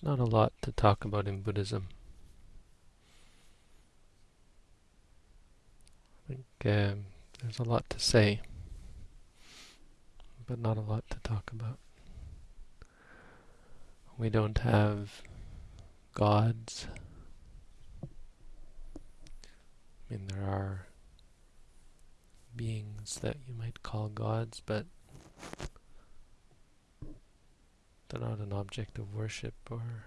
There's not a lot to talk about in Buddhism. I think um, there's a lot to say, but not a lot to talk about. We don't have gods. I mean, there are beings that you might call gods, but they're not an object of worship or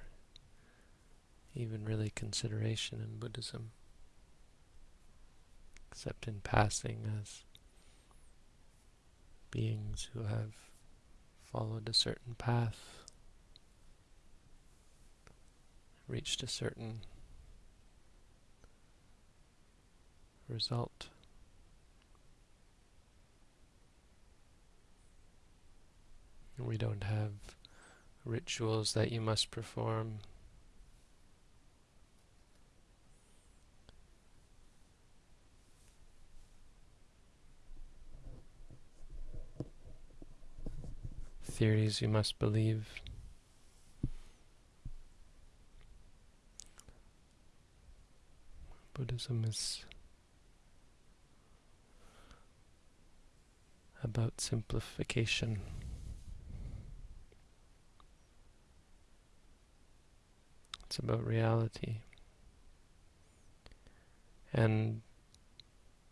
even really consideration in Buddhism, except in passing as beings who have followed a certain path, reached a certain result. We don't have rituals that you must perform. Theories you must believe. Buddhism is about simplification. It's about reality. And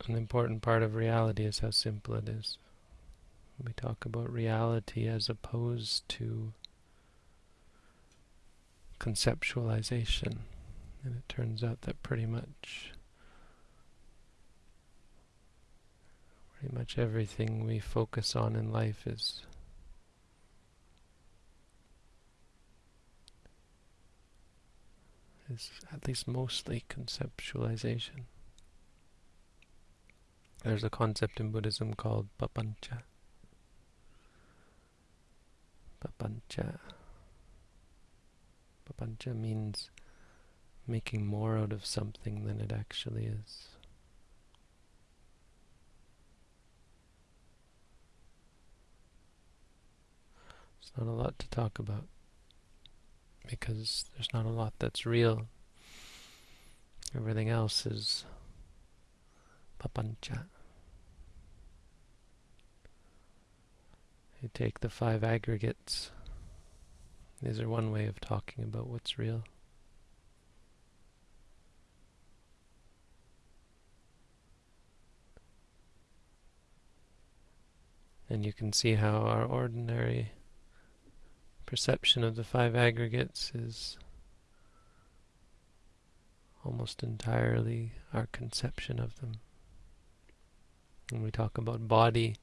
an important part of reality is how simple it is. We talk about reality as opposed to conceptualization. And it turns out that pretty much pretty much everything we focus on in life is is at least mostly conceptualization. There's a concept in Buddhism called papancha. Papancha. Papancha means making more out of something than it actually is. It's not a lot to talk about because there's not a lot that's real. Everything else is papancha. You take the five aggregates. These are one way of talking about what's real. And you can see how our ordinary perception of the five aggregates is almost entirely our conception of them. When we talk about body,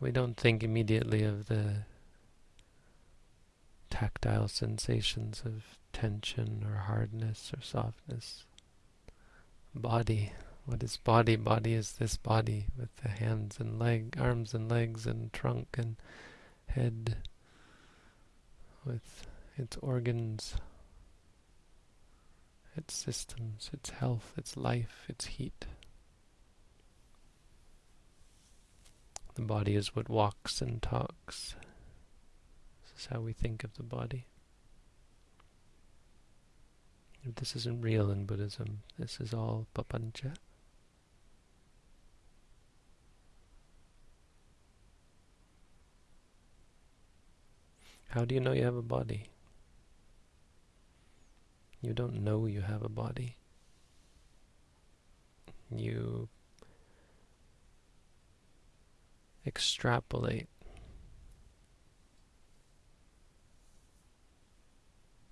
we don't think immediately of the tactile sensations of tension or hardness or softness. Body. What is body? Body is this body with the hands and leg, arms and legs and trunk and head with its organs, its systems, its health, its life, its heat. The body is what walks and talks. This is how we think of the body. If This isn't real in Buddhism. This is all papancha. How do you know you have a body? You don't know you have a body. You extrapolate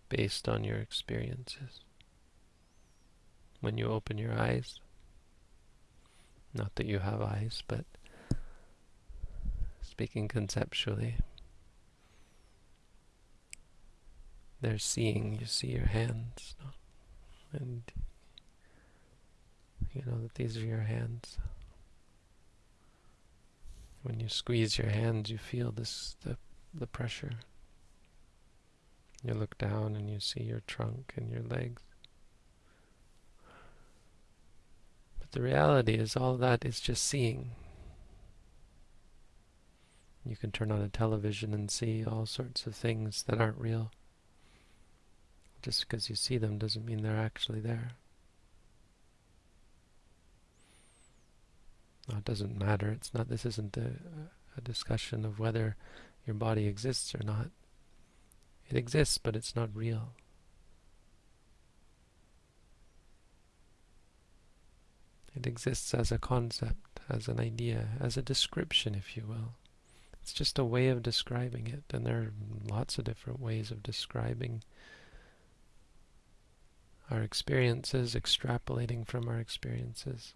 based on your experiences. When you open your eyes, not that you have eyes, but speaking conceptually, they're seeing, you see your hands, and you know that these are your hands. When you squeeze your hands, you feel this the the pressure. You look down and you see your trunk and your legs. But the reality is all that is just seeing. You can turn on a television and see all sorts of things that aren't real Just because you see them doesn't mean they're actually there. No, it doesn't matter. It's not. This isn't a, a discussion of whether your body exists or not. It exists, but it's not real. It exists as a concept, as an idea, as a description, if you will. It's just a way of describing it, and there are lots of different ways of describing our experiences, extrapolating from our experiences.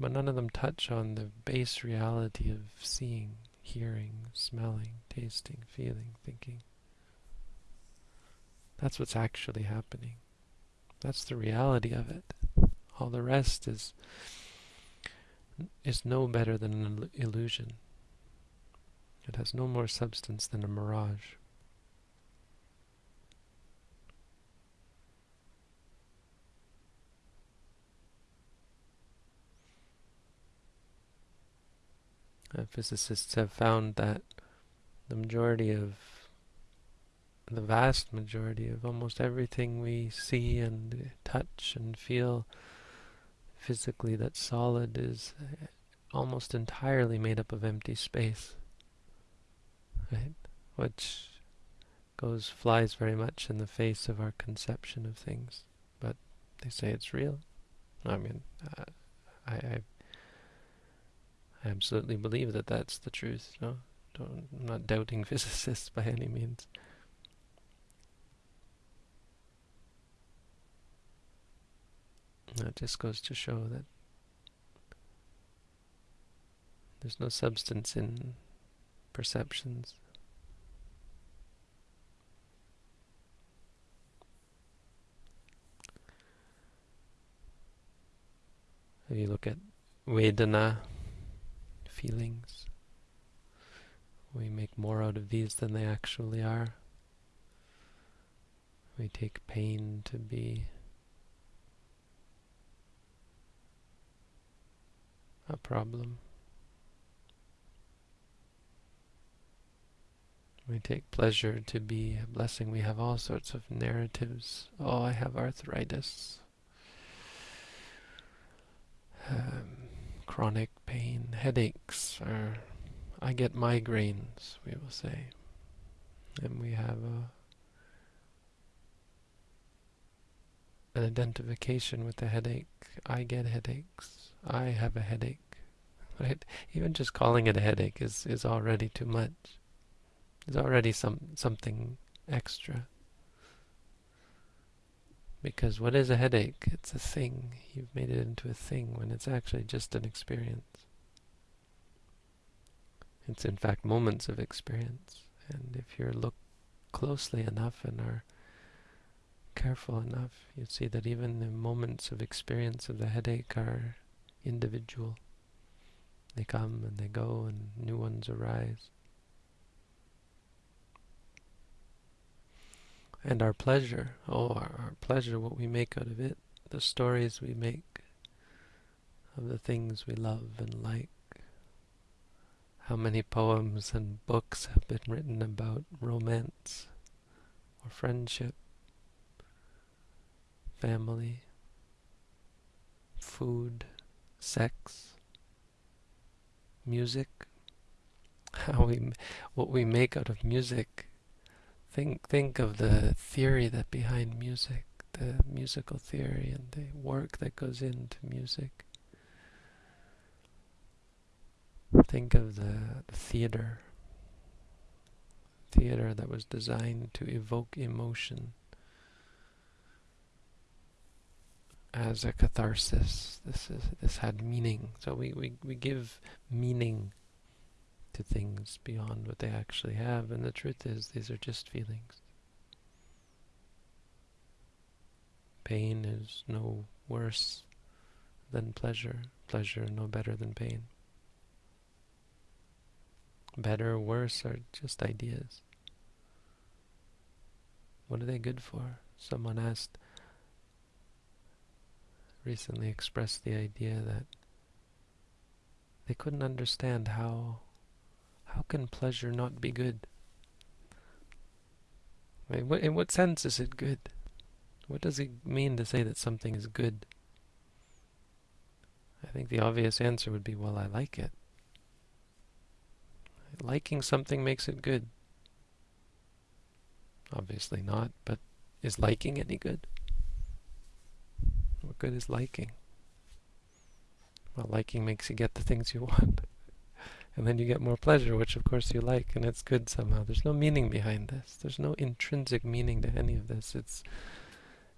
But none of them touch on the base reality of seeing, hearing, smelling, tasting, feeling, thinking. That's what's actually happening. That's the reality of it. All the rest is is no better than an illusion. It has no more substance than a mirage. Uh, physicists have found that the majority of the vast majority of almost everything we see and touch and feel physically that's solid is uh, almost entirely made up of empty space right? Which goes flies very much in the face of our conception of things but they say it's real. I mean uh, I, I I absolutely believe that that's the truth. No, Don't, I'm not doubting physicists by any means. That just goes to show that there's no substance in perceptions. If you look at Vedana, feelings, we make more out of these than they actually are. We take pain to be a problem. We take pleasure to be a blessing. We have all sorts of narratives. Oh, I have arthritis. Um, chronic headaches, or I get migraines, we will say. And we have a, an identification with the headache. I get headaches. I have a headache. Right? Even just calling it a headache is, is already too much. It's already some something extra. Because what is a headache? It's a thing. You've made it into a thing when it's actually just an experience. It's in fact moments of experience. And if you look closely enough and are careful enough, you see that even the moments of experience of the headache are individual. They come and they go and new ones arise. And our pleasure, oh, our, our pleasure, what we make out of it, the stories we make of the things we love and like. How many poems and books have been written about romance or friendship, family, food, sex, music, how we, what we make out of music Think think of the theory that behind music, the musical theory and the work that goes into music. Think of the, the theater. Theater that was designed to evoke emotion as a catharsis. This is this had meaning. So we, we, we give meaning to things beyond what they actually have, and the truth is, these are just feelings. Pain is no worse than pleasure, pleasure no better than pain. Better, or worse are just ideas. What are they good for? Someone asked, recently expressed the idea that they couldn't understand how how can pleasure not be good? In what sense is it good? What does it mean to say that something is good? I think the obvious answer would be, well, I like it. Liking something makes it good. Obviously not, but is liking any good? What good is liking? Well, liking makes you get the things you want. and then you get more pleasure, which of course you like, and it's good somehow. There's no meaning behind this. There's no intrinsic meaning to any of this. It's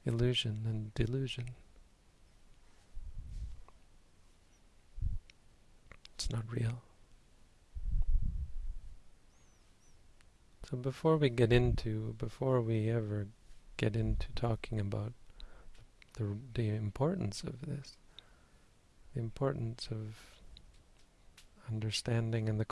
illusion and delusion. It's not real. So before we get into, before we ever get into talking about the, the importance of this, the importance of understanding and the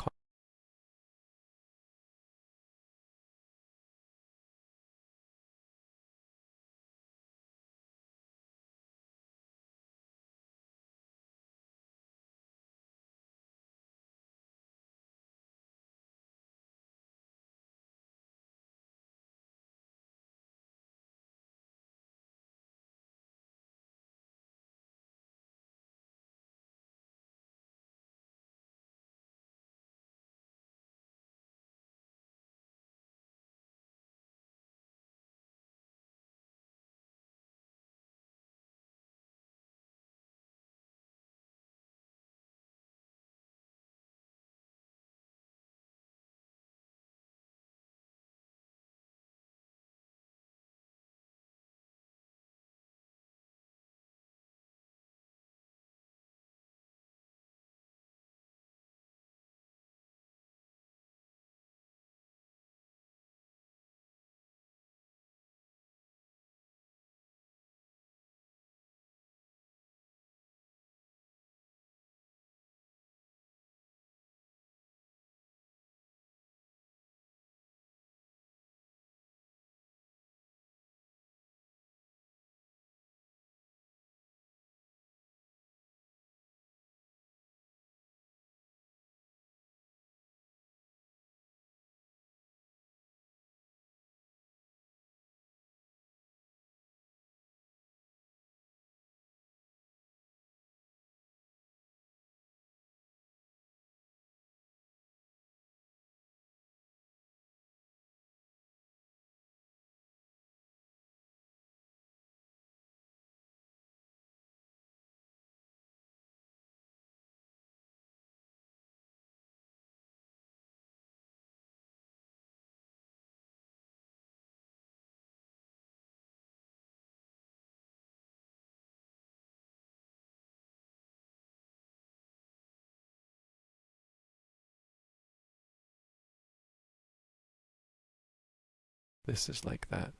This is like that.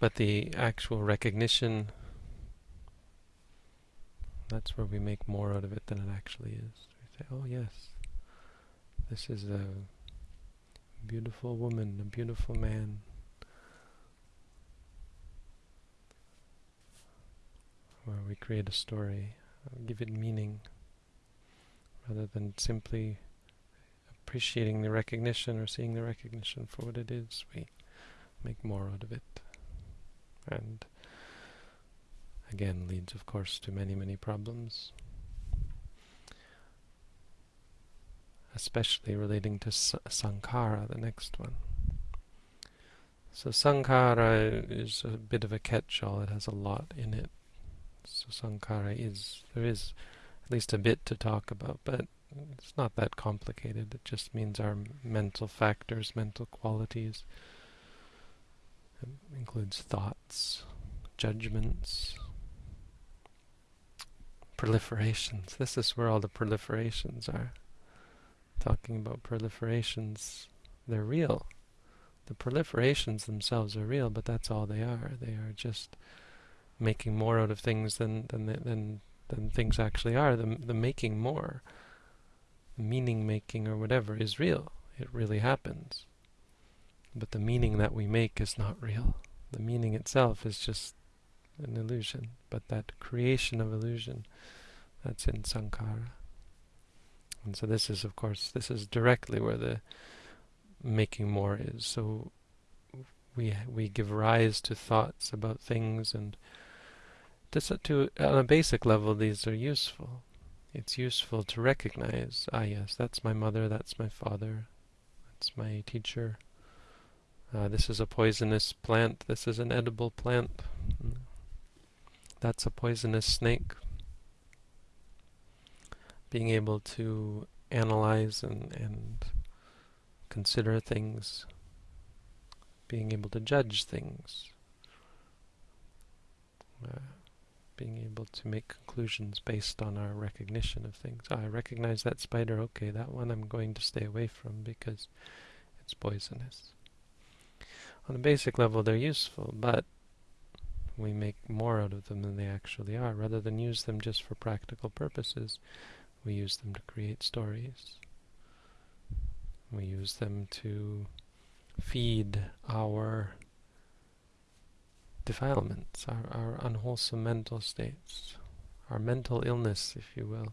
But the actual recognition, that's where we make more out of it than it actually is. We say, oh yes, this is a beautiful woman, a beautiful man. Where we create a story, give it meaning rather than simply appreciating the recognition or seeing the recognition for what it is, we make more out of it. And again leads, of course, to many, many problems. Especially relating to sankhara, the next one. So sankhara is a bit of a catch-all. It has a lot in it. So sankhara is, there is at least a bit to talk about, but it's not that complicated. It just means our mental factors, mental qualities. It includes thoughts, judgments, proliferations. This is where all the proliferations are. Talking about proliferations, they're real. The proliferations themselves are real, but that's all they are. They are just making more out of things than than than than things actually are. The, the making more, meaning making or whatever is real. It really happens. But the meaning that we make is not real. The meaning itself is just an illusion. But that creation of illusion, that's in sankhara. And so this is, of course, this is directly where the making more is. So we we give rise to thoughts about things, and this, to on a basic level, these are useful. It's useful to recognize, ah, yes, that's my mother, that's my father, that's my teacher. Uh, this is a poisonous plant. This is an edible plant. That's a poisonous snake being able to analyze and, and consider things, being able to judge things, uh, being able to make conclusions based on our recognition of things. Oh, I recognize that spider, okay, that one I'm going to stay away from because it's poisonous. On a basic level, they're useful, but we make more out of them than they actually are. Rather than use them just for practical purposes, we use them to create stories. We use them to feed our defilements, our, our unwholesome mental states, our mental illness, if you will,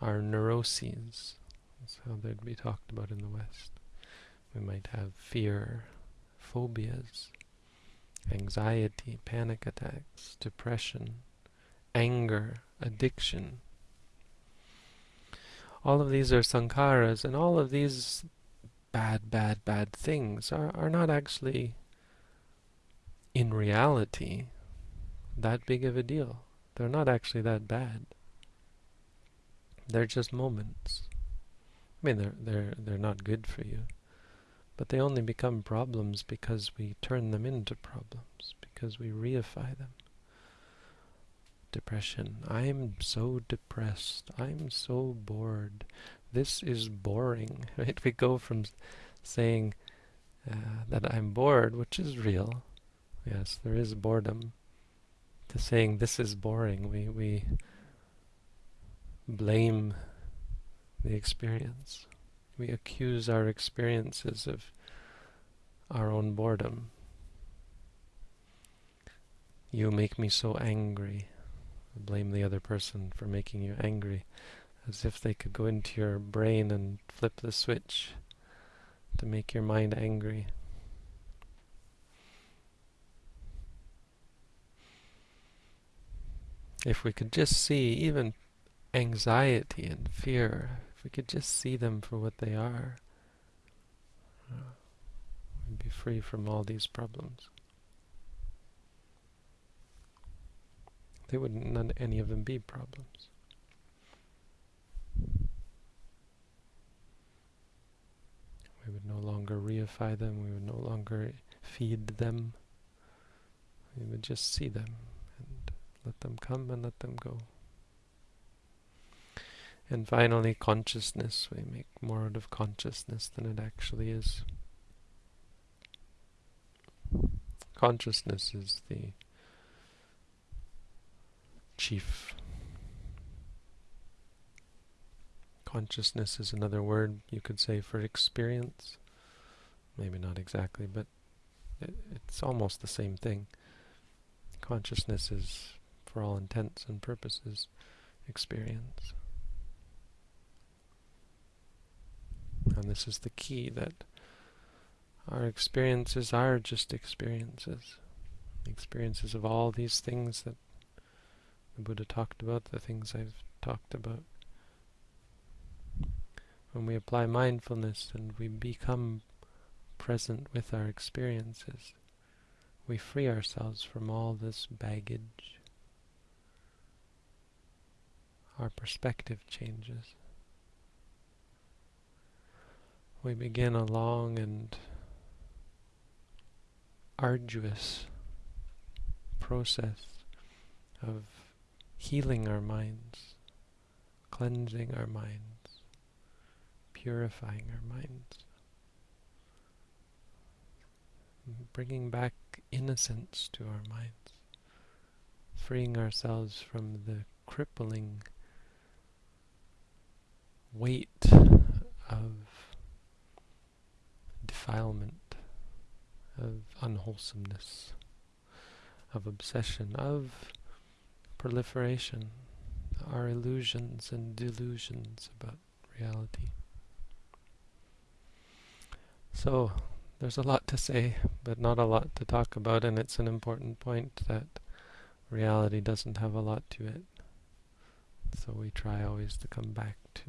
our neuroses. That's how they'd be talked about in the West. We might have fear, phobias, anxiety, panic attacks, depression, anger, addiction, all of these are sankharas, and all of these bad, bad, bad things are, are not actually, in reality, that big of a deal. They're not actually that bad. They're just moments. I mean, they're, they're, they're not good for you. But they only become problems because we turn them into problems, because we reify them depression. I'm so depressed. I'm so bored. This is boring. Right? We go from saying uh, that I'm bored, which is real. Yes, there is boredom, to saying this is boring. We we blame the experience. We accuse our experiences of our own boredom. You make me so angry blame the other person for making you angry, as if they could go into your brain and flip the switch to make your mind angry. If we could just see even anxiety and fear, if we could just see them for what they are, we'd be free from all these problems. They wouldn't none any of them be problems. We would no longer reify them, we would no longer feed them. We would just see them let them come and let them go. And finally, consciousness. We make more out of consciousness than it actually is. Consciousness is the chief. Consciousness is another word you could say for experience. Maybe not exactly, but it, it's almost the same thing. Consciousness is, for all intents and purposes, experience. And this is the key that our experiences are just experiences. Experiences of all these things that the Buddha talked about, the things I've talked about. When we apply mindfulness and we become present with our experiences, we free ourselves from all this baggage. Our perspective changes. We begin a long and arduous process of healing our minds, cleansing our minds, purifying our minds, bringing back innocence to our minds, freeing ourselves from the crippling weight of defilement, of unwholesomeness, of obsession, of proliferation, our illusions and delusions about reality. So, there's a lot to say, but not a lot to talk about, and it's an important point that reality doesn't have a lot to it. So we try always to come back to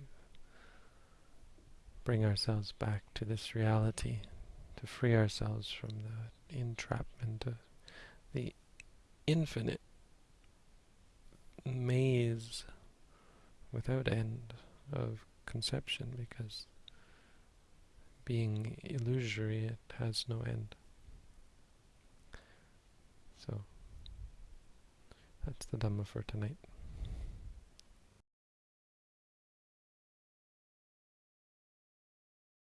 bring ourselves back to this reality, to free ourselves from the entrapment of the infinite maze without end of conception because being illusory it has no end. So that's the Dhamma for tonight.